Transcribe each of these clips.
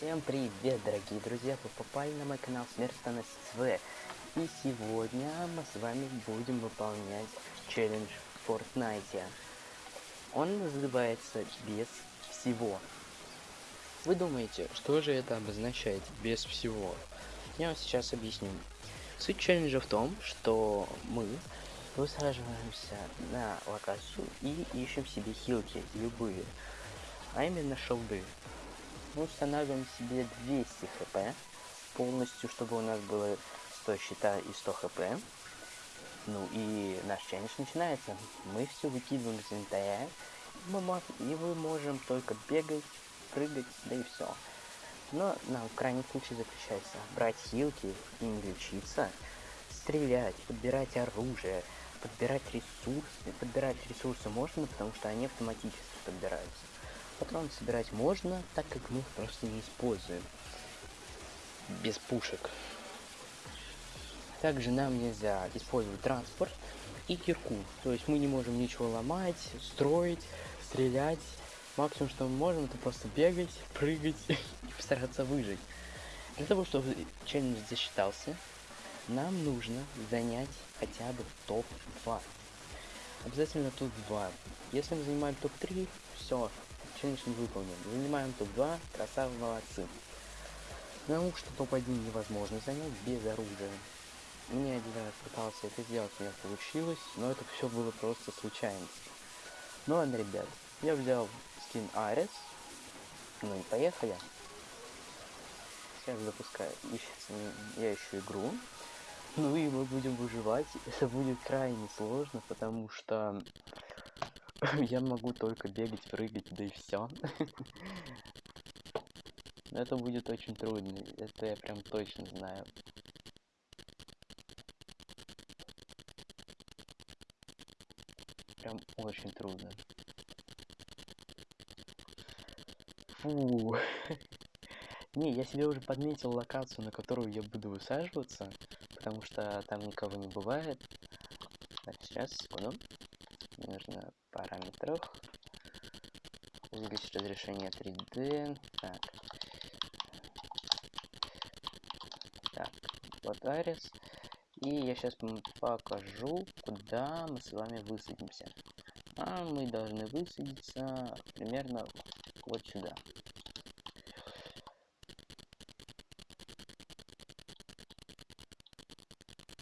Всем привет, дорогие друзья! Вы попали на мой канал Смертоносец В. И сегодня мы с вами будем выполнять челлендж в Fortnite. Он называется «Без всего». Вы думаете, что же это обозначает «без всего»? Я вам сейчас объясню. Суть челленджа в том, что мы высаживаемся на локацию и ищем себе хилки, любые, а именно шелды мы устанавливаем себе 200 хп полностью, чтобы у нас было 100 щита и 100 хп. Ну и наш челлендж начинается. Мы все выкидываем из инвентаря, и мы можем только бегать, прыгать, да и все. Но на крайний случай заключается брать хилки не лечиться, стрелять, подбирать оружие, подбирать ресурсы. Подбирать ресурсы можно, потому что они автоматически подбираются. Патроны собирать можно, так как мы их просто не используем. Без пушек. Также нам нельзя использовать транспорт и кирку. То есть мы не можем ничего ломать, строить, стрелять. Максимум, что мы можем, это просто бегать, прыгать и постараться выжить. Для того, чтобы челлендж засчитался, нам нужно занять хотя бы топ-2. Обязательно топ-2. Если мы занимаем топ-3, все, челлендж не выполнен. Занимаем топ-2, красавы, молодцы. Потому что топ-1 невозможно занять без оружия. Мне один раз пытался это сделать, у меня получилось, но это все было просто случайность. Ну ладно, ребят, я взял скин Арес. Ну и поехали. Сейчас запускаю, ищется, я ищу игру. Ну и мы будем выживать. Это будет крайне сложно, потому что Я могу только бегать, прыгать, да и все. Это будет очень трудно, это я прям точно знаю. Прям очень трудно. Фу. Не, я себе уже подметил локацию, на которую я буду высаживаться, потому что там никого не бывает. Так, сейчас, секунду. Нужно параметрах. Увеличить разрешение 3D. Так. Так, вот Арис. И я сейчас покажу, куда мы с вами высадимся. А мы должны высадиться примерно вот сюда.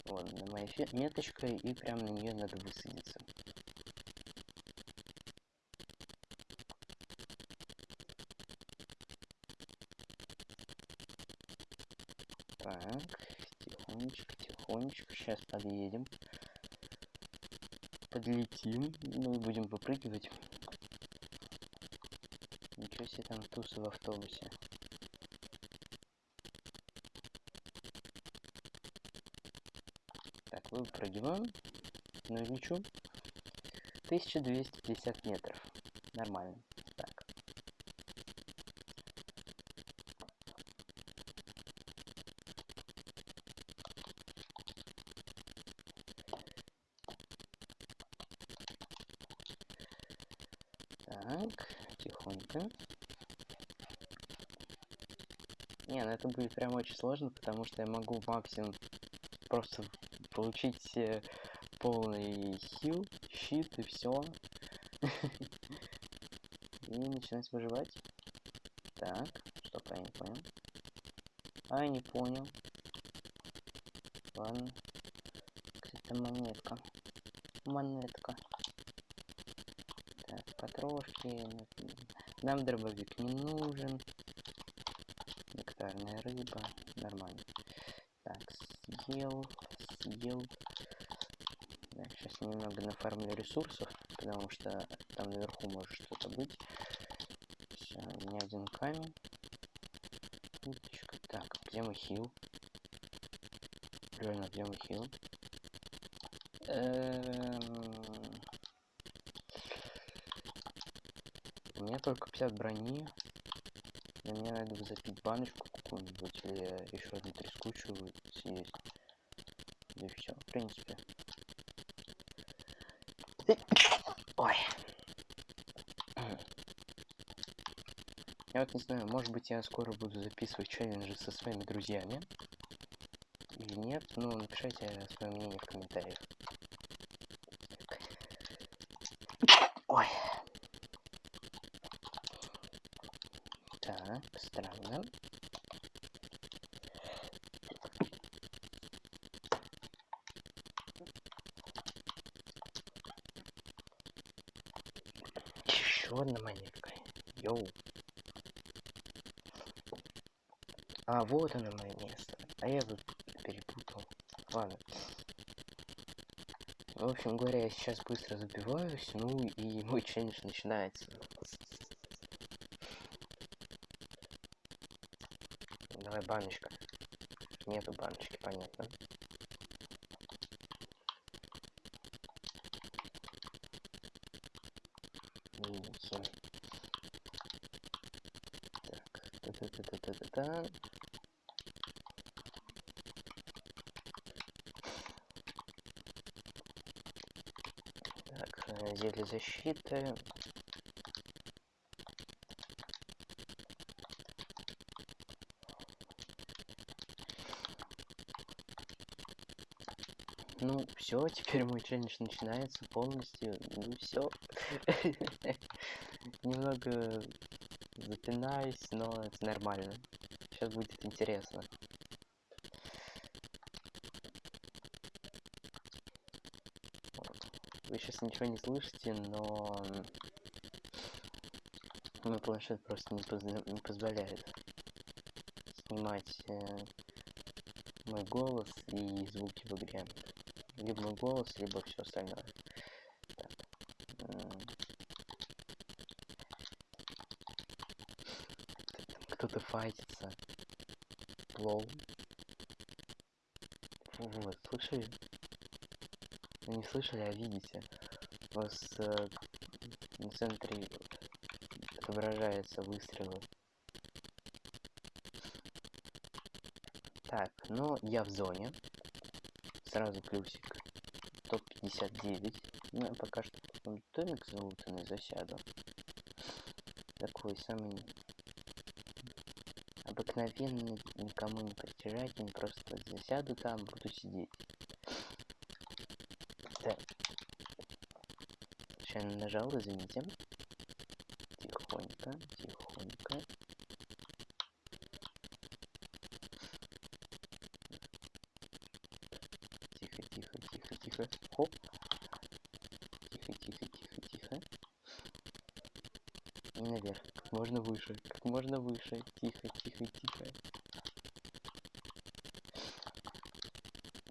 Вот, на моей меточкой, и прямо на нее надо высадиться. Так, тихонечко, тихонечко. Сейчас подъедем. Подлетим. Ну и будем выпрыгивать. Ничего себе там тусы в автобусе. Так, выпрыгиваем. Лечу. 1250 метров. Нормально. Так, тихонько. Не, ну это будет прям очень сложно, потому что я могу максимум просто получить э, полный хил, щит и все. И начинать выживать. Так, что я не понял. А, я не понял. Ладно. Кстати, монетка. Монетка потрошки. Нам дробовик не нужен. Нектарная рыба. Нормально. Так, съел, съел. Так, сейчас немного нафармлю ресурсов, потому что там наверху может что-то быть. Все, не один камень. Уточка. Так, где мой хил? Реально, где мой хил? Эм... У меня только 50 брони. И мне надо запить баночку какую-нибудь или еще одну трескучую съесть. И все, в принципе. Ой. Я вот не знаю, может быть я скоро буду записывать челленджи со своими друзьями. Или нет, ну напишите свое мнение в комментариях. Ой. Так, странно. Одна монетка. Йоу. А, вот оно мое место. А я тут перепутал. Ладно. В общем говоря, я сейчас быстро забиваюсь, ну и мой челлендж начинается. Давай баночка. Нету баночки, понятно. Видите. Так, та-та-та-та-та-та. Так, э, зелье защиты. Ну, все, теперь мой челлендж начинается полностью. Ну все. Немного запинаюсь, но это нормально. Сейчас будет интересно. Вы сейчас ничего не слышите, но мой планшет просто не, позна- не позволяет снимать э, мой голос и звуки в игре. Либо мой голос, либо все остальное. м. Кто-то файтится. Лол. Вот, слышали? Ну, Не слышали, а видите. У вас э, на центре отображается выстрелы. Так, ну я в зоне. Сразу плюсик. Топ-59. Ну, пока что домик залутанный засяду. Такой самый обыкновенный, никому не притяжательный. Просто засяду там, буду сидеть. Так. Сейчас нажал, извините. Тихонько, тихонько. Тихо, тихо, тихо, тихо. Хоп. Тихо, тихо, тихо, тихо. И наверх. Как можно выше. Как можно выше. Тихо, тихо, тихо.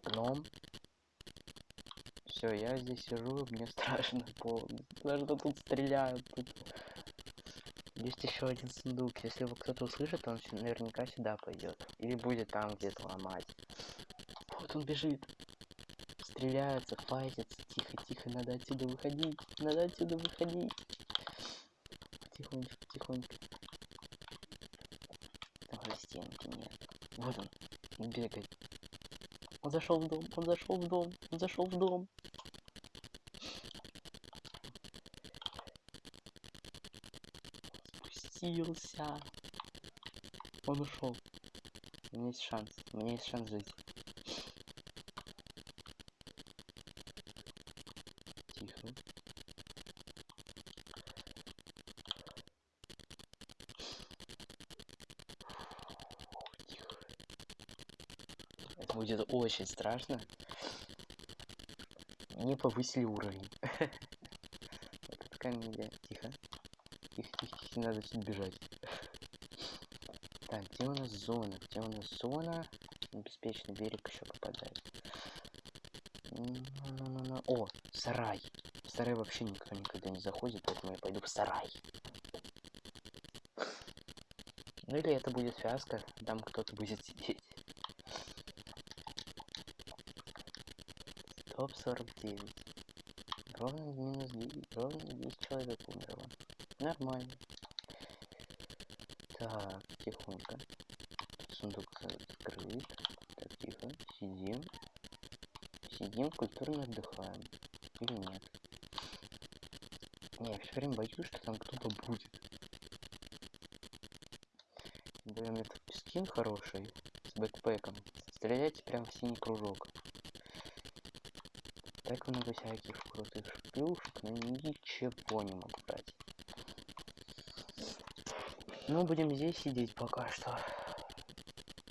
Гном. Все, я здесь сижу, мне страшно полностью. Даже тут стреляют. Тут есть еще один сундук. Если его кто-то услышит, он наверняка сюда пойдет. Или будет там где-то ломать. Вот он бежит. Стреляются, файтятся. Тихо, тихо, надо отсюда выходить. Надо отсюда выходить. Тихонечко, тихонечко. Давай стенки нет. Вот. Он бегает. Он зашел в дом, он зашел в дом, он зашел в дом. Спустился. Он ушел. У меня есть шанс. У меня есть шанс жить. Тихо. Тихо. Это будет очень страшно. Мне повысили уровень. Это. Тихо. Тихо, тихо, тихо, надо отсюда бежать. Так, где у нас зона? Где у нас зона? На Беспечный берег еще попадает. О, сарай. В сарай вообще никто никогда не заходит, поэтому я пойду в сарай. Ну или это будет фиаско, там кто-то будет сидеть. Топ 49. Ровно минус 9. Ровно 10 человек умерло. Нормально. Так, тихонько. Сундук открыт. Так, тихо. Сидим. Сидим, культурно отдыхаем. Или нет? Не, я все время боюсь, что там кто-то будет. Блин, этот скин хороший. С бэкпэком. Стреляйте прям в синий кружок. Так много всяких крутых плюшек, но ничего не могу брать. Ну, будем здесь сидеть пока что.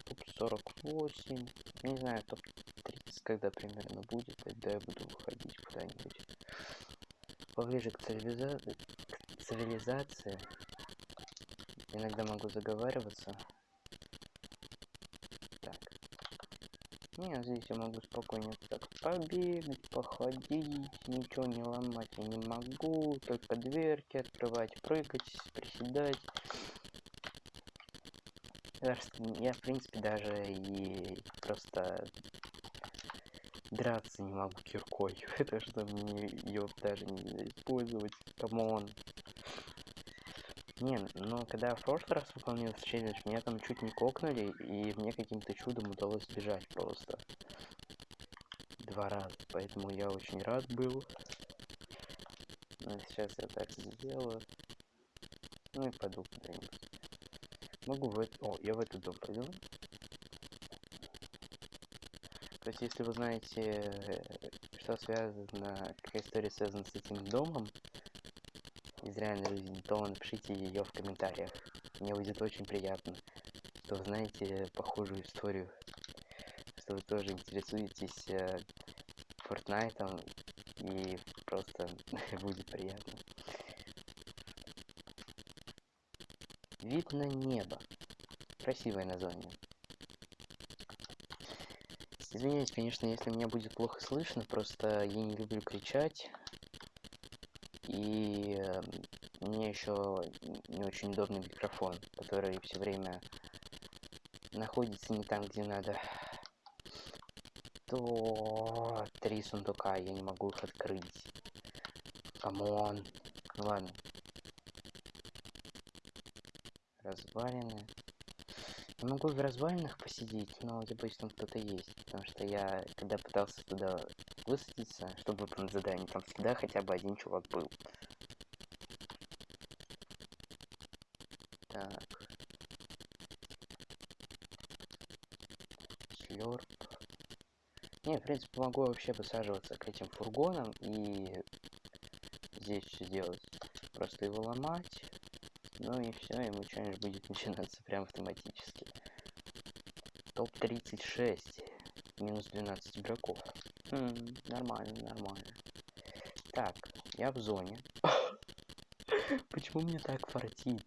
Топ 48. Не знаю, топ 30 когда примерно будет, тогда я буду выходить куда-нибудь. Поближе к, цивилиза... к цивилизации. Иногда могу заговариваться. Так. Не, здесь я могу спокойно так побегать, походить, ничего не ломать я не могу, только дверки открывать, прыгать, приседать. Я, в принципе, даже и просто драться не могу киркой. Это что мне ее даже не использовать. Come on. Не, но когда я в прошлый раз выполнил челлендж, меня там чуть не кокнули, и мне каким-то чудом удалось сбежать просто. Два раза, поэтому я очень рад был. Но сейчас я так сделаю. Ну и пойду куда-нибудь. Могу в это... О, я в этот дом пойду. То есть, если вы знаете, э, что связано, какая история связана с этим домом из реальной жизни, то напишите ее в комментариях. Мне будет очень приятно, что вы знаете похожую историю, что вы тоже интересуетесь э, Фортнайтом, и просто будет приятно. Вид на небо. Красивое название. Извиняюсь, конечно, если меня будет плохо слышно, просто я не люблю кричать. И э, мне еще не очень удобный микрофон, который все время находится не там, где надо. То три сундука, я не могу их открыть. Come on. Ну ладно, развалины. Я могу в развалинах посидеть, но я боюсь, там кто-то есть. Потому что я, когда пытался туда высадиться, чтобы выполнить задание, там всегда хотя бы один чувак был. Так. Слёрп. Не, в принципе, могу вообще высаживаться к этим фургонам и здесь все делать. Просто его ломать ну и все, ему что-нибудь будет начинаться прям автоматически. Топ-36. Минус 12 игроков. Хм, нормально, нормально. Так, я в зоне. Почему мне так фартит?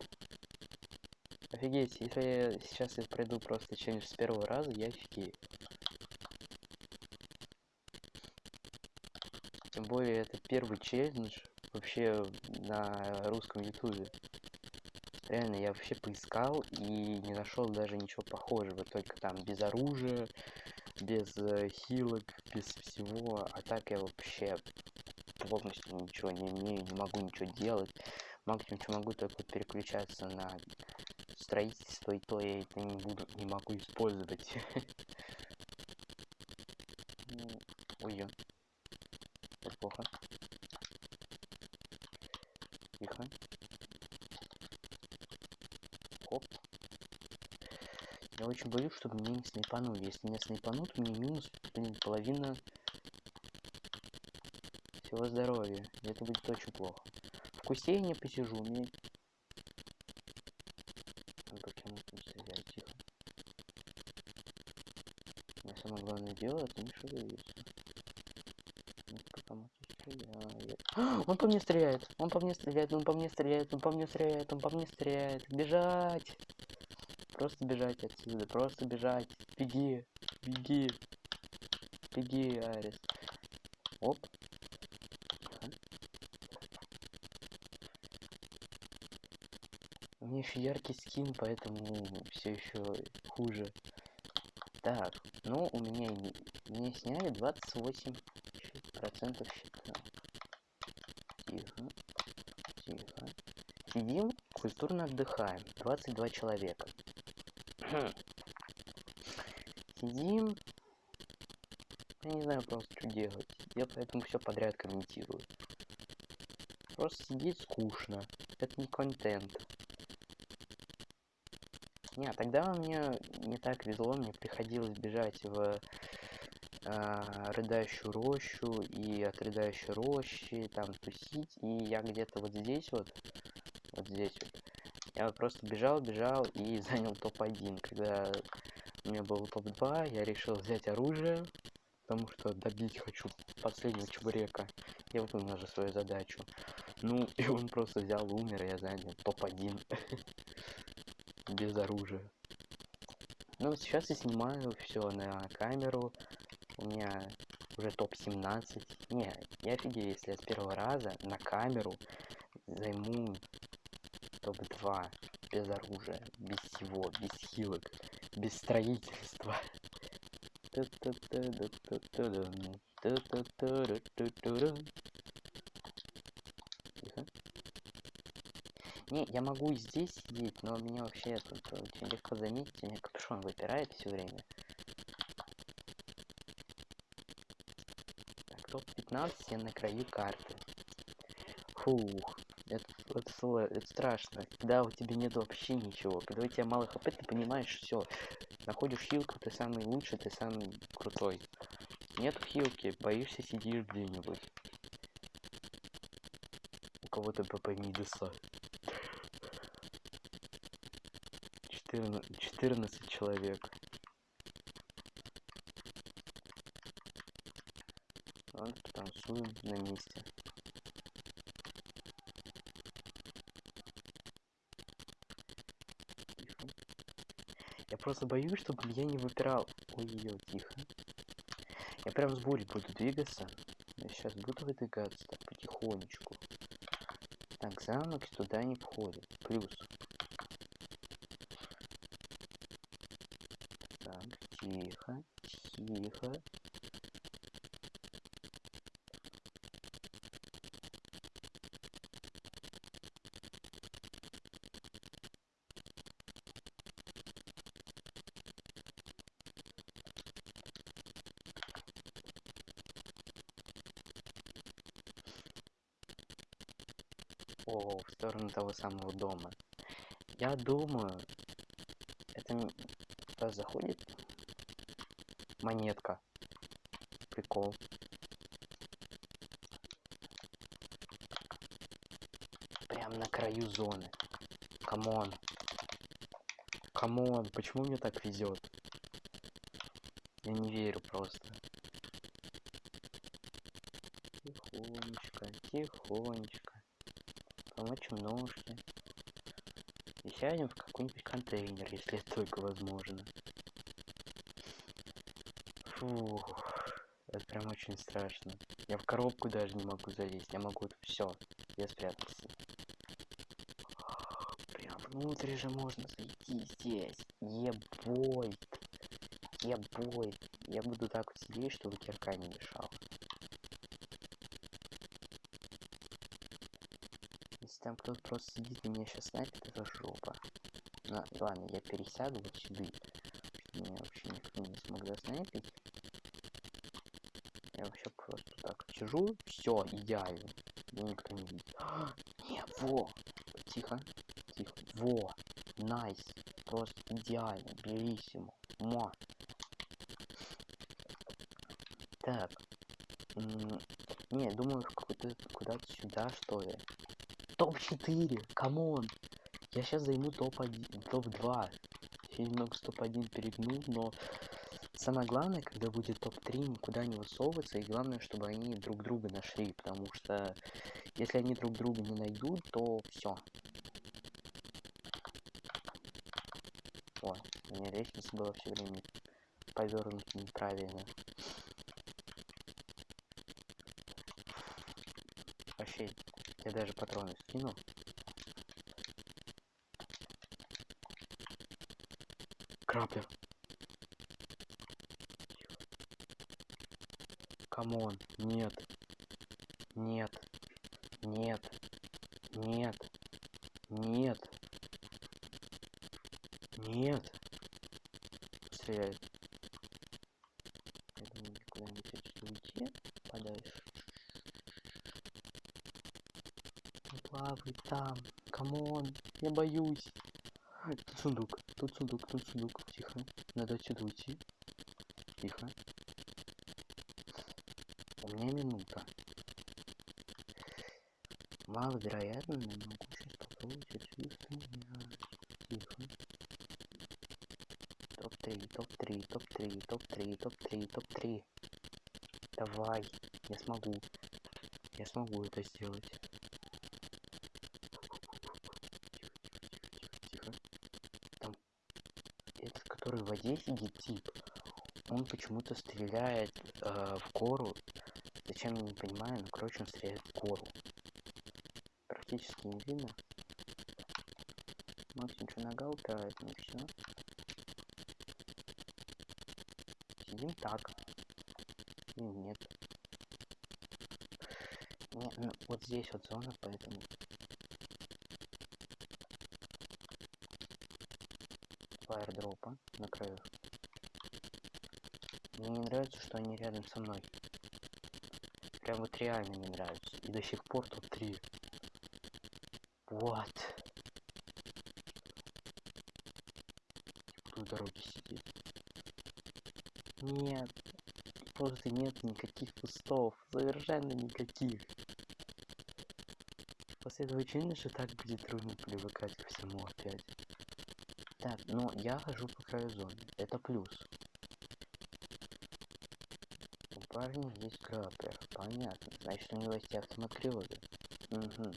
Офигеть, если я сейчас я пройду просто челлендж с первого раза, я офигею. Тем более, это первый челлендж вообще на русском ютубе. Реально, я вообще поискал и не нашел даже ничего похожего, только там без оружия, без э, хилок, без всего. А так я вообще полностью ничего не умею, не могу ничего делать. Максимум, что могу, только переключаться на строительство, и то я это не буду, не могу использовать. Ой, это плохо. Тихо. Хоп. Я очень боюсь, чтобы меня не снайпанули. Если меня снайпанут, мне минус, блин, половина всего здоровья. И это будет очень плохо. В кусте я не посижу, мне... Я могу стрелять, тихо. Но самое главное дело, это не шевелиться. Он по мне стреляет, он по мне стреляет, он по мне стреляет, он по мне стреляет, он по мне стреляет. Бежать! Просто бежать отсюда, просто бежать. Беги, беги, беги, Арис. Оп. У меня еще яркий скин, поэтому все еще хуже. Так, ну у меня мне сняли 28 процентов счета. Тихо, тихо. Сидим, культурно отдыхаем. 22 человека. Сидим. Я не знаю просто, что делать. Я поэтому все подряд комментирую. Просто сидеть скучно. Это не контент. Не, тогда мне не так везло, мне приходилось бежать в э, рыдающую рощу и от рыдающей рощи там тусить, и я где-то вот здесь вот, вот здесь вот, я просто бежал, бежал и занял топ-1. Когда у меня был топ-2, я решил взять оружие, потому что добить хочу последнего чебурека. Я выполнил же свою задачу. Ну, и он просто взял, умер, и я занял топ-1. Без оружия. Ну, сейчас я снимаю все на камеру. У меня уже топ-17. Не, я офигею, если я с первого раза на камеру займу топ-2 без оружия, без всего, без хилок, без строительства. Не, я могу и здесь сидеть, но меня вообще тут очень легко заметить, у меня капюшон выпирает все время. Так, топ-15 я на краю карты. Фух, это, это, это страшно. Когда у тебя нет вообще ничего, когда у тебя мало хп, ты понимаешь все. Находишь хилку, ты самый лучший, ты самый крутой. Нету хилки, боишься сидишь где-нибудь. У кого-то ПП Мидуса. 14, 14 человек. Ладно, потанцуем на месте. Тихо. Я просто боюсь, чтобы меня не выпирал. Ой-ой-ой, тихо. Я прям с бурей буду двигаться. Я сейчас буду выдвигаться так потихонечку. Так, замок туда не входит. Плюс. Так, тихо, тихо. О, в сторону того самого дома. Я думаю, это туда заходит монетка. Прикол. Прям на краю зоны. Come on. Come on, почему мне так везет? Я не верю просто. Тихонечко, тихонечко. Помочим ножки. И сядем в какой-нибудь контейнер, если это только возможно. Фух, это прям очень страшно. Я в коробку даже не могу залезть. Я могу все. Я спрятался. Прям внутрь же можно зайти здесь. Ебой. Ебой. Я буду так вот сидеть, чтобы кирка не мешала. Если там кто-то просто сидит и меня сейчас снайпит, это жопа. Ну, ладно, я пересяду вот сюда, меня вообще никто не смог доснайпить. Я вообще просто так сижу, все, идеально. Меня никто не видит. А, не, во! Тихо, тихо. Во! Nice! Просто идеально, bellissimo. Ма! Так. М, Не, думаю, куда-то сюда, что ли. Топ-4! Come on! Я сейчас займу топ-1, топ-2. Я немного с топ-1 перегнул, но самое главное, когда будет топ-3, никуда не высовываться, и главное, чтобы они друг друга нашли, потому что если они друг друга не найдут, то все. О, у меня лестница была все время повернута неправильно. Вообще, я даже патроны скину. Крапля. Come on. Нет. Нет. Нет. Нет. Нет. Стреляет. Я думаю, куда-нибудь отсюда уйти подальше. Плавай там. Come on. Я боюсь. Тут сундук, тут сундук, тут сундук. Тихо. Надо отсюда уйти. Тихо. У меня минута. Маловероятно, но могу сейчас попробовать отсюда стрелять. Тихо. Топ-3, топ-3, топ-3, топ-3, топ-3, топ-3. Давай, я смогу. Я смогу это сделать. Тихо. Там этот, который в сидит, тип, он почему-то стреляет э, в гору. Зачем, я не понимаю, но, короче, он стреляет в гору. Практически не видно. Максим что нога упирает, ну все. Сидим так. Нет. Не, ну, вот здесь вот зона, поэтому... Фаердропа на краю. Мне не нравится, что они рядом со мной. Прям вот реально не нравится. И до сих пор тут три. Вот. Тут дороги сидит. Нет. Просто нет никаких кустов. Совершенно никаких. После этого очевидно, что так будет трудно привыкать ко всему опять. Так, но я хожу по краю зоны. Это плюс. У парня есть граппер. Понятно. Значит, у него есть криозы. Угу.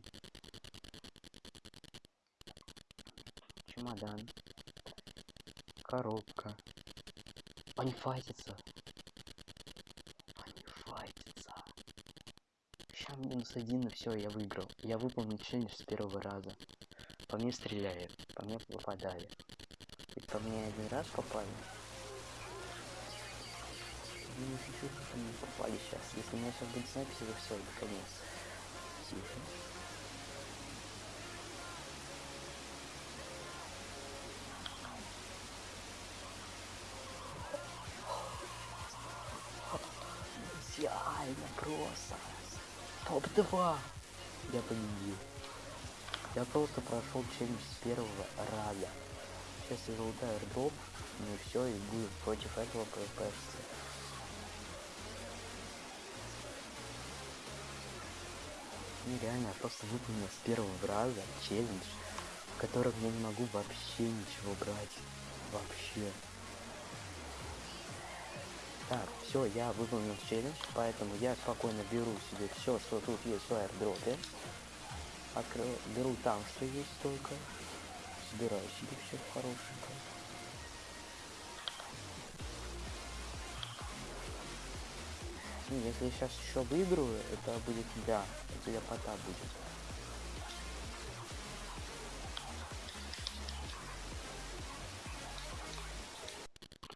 Чемодан. Коробка. Они файтятся. Они файтятся. Сейчас минус один, и все, я выиграл. Я выполнил челлендж с первого раза. По мне стреляют, по мне попадали. И по мне один раз попали. Ну, чуть-чуть мне попали сейчас. Если у меня сейчас будет запись, то все, это конец. Тихо. Идеально просто. Топ-2. Я победил. Я просто прошел челлендж с первого раза. Сейчас я залутаю airdrop, ну и все, и буду против этого PvP. Нереально, я просто выполнил с первого раза челлендж, в котором я не могу вообще ничего брать. Вообще. Так, все, я выполнил челлендж, поэтому я спокойно беру себе все, что тут есть в аирдропе. Открою, беру там, что есть только. Собираю себе все хорошенько. И если я сейчас еще выиграю, это будет да, это ляпота будет.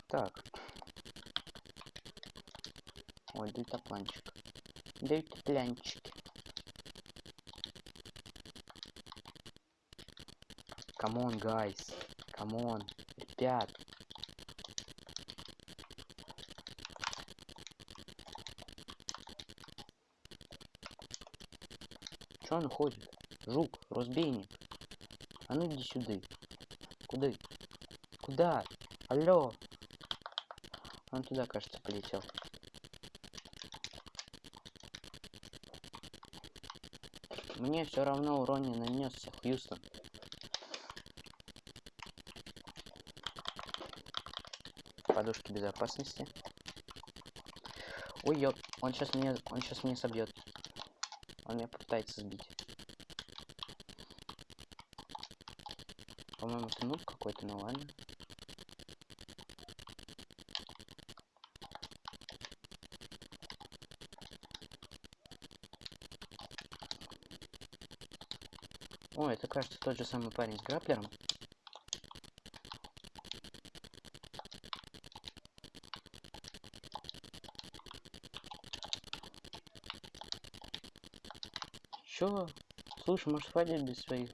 Так. Ой, дельтапланчик. Дельтапланчики. Come on, guys. Come on. Ребят. Чё он ходит? Жук, разбойник. А ну иди сюда. Куда? Куда? Алло. Он туда, кажется, полетел. Мне все равно урон не нанесся, Хьюстон. Подушки безопасности. Ой, ёп, он сейчас меня, он сейчас меня собьет. Он меня попытается сбить. По-моему, это нуб какой-то, ну ладно. О, это кажется тот же самый парень с граплером. Слушай, может хватит без своих...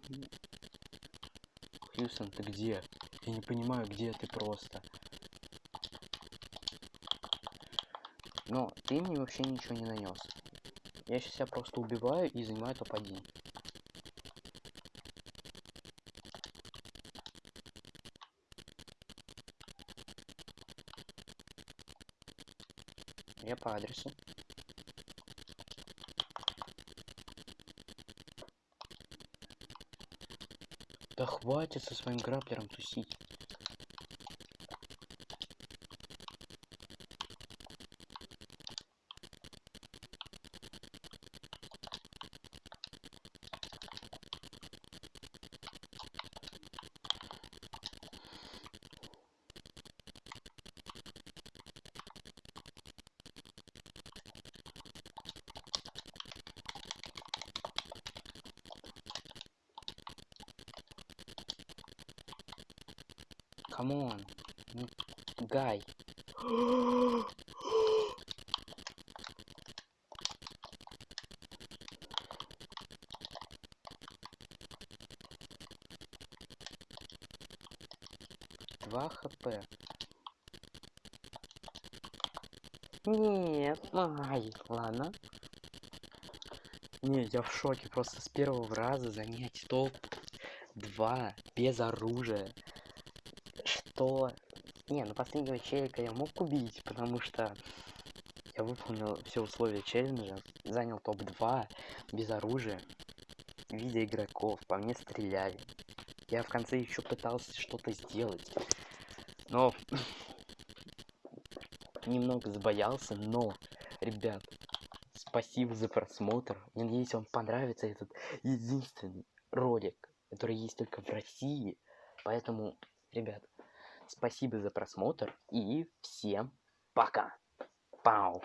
Хьюстон, ты где? Я не понимаю, где ты просто. Но ты мне вообще ничего не нанес. Я сейчас себя просто убиваю и занимаю топ-1. Я по адресу. Да хватит со своим граплером тусить. Come on. Ну, guy. Два хп. Нет, ай, ладно. Не, я в шоке, просто с первого раза занять топ 2 без оружия. Что? Не, ну последнего челика я мог убить, потому что я выполнил все условия челленджа, занял топ-2 без оружия, видя игроков, по мне стреляли. Я в конце еще пытался что-то сделать, но немного забоялся, но, ребят, спасибо за просмотр. Я надеюсь, вам понравится этот единственный ролик, который есть только в России. Поэтому, ребят, спасибо за просмотр и всем пока. Пау.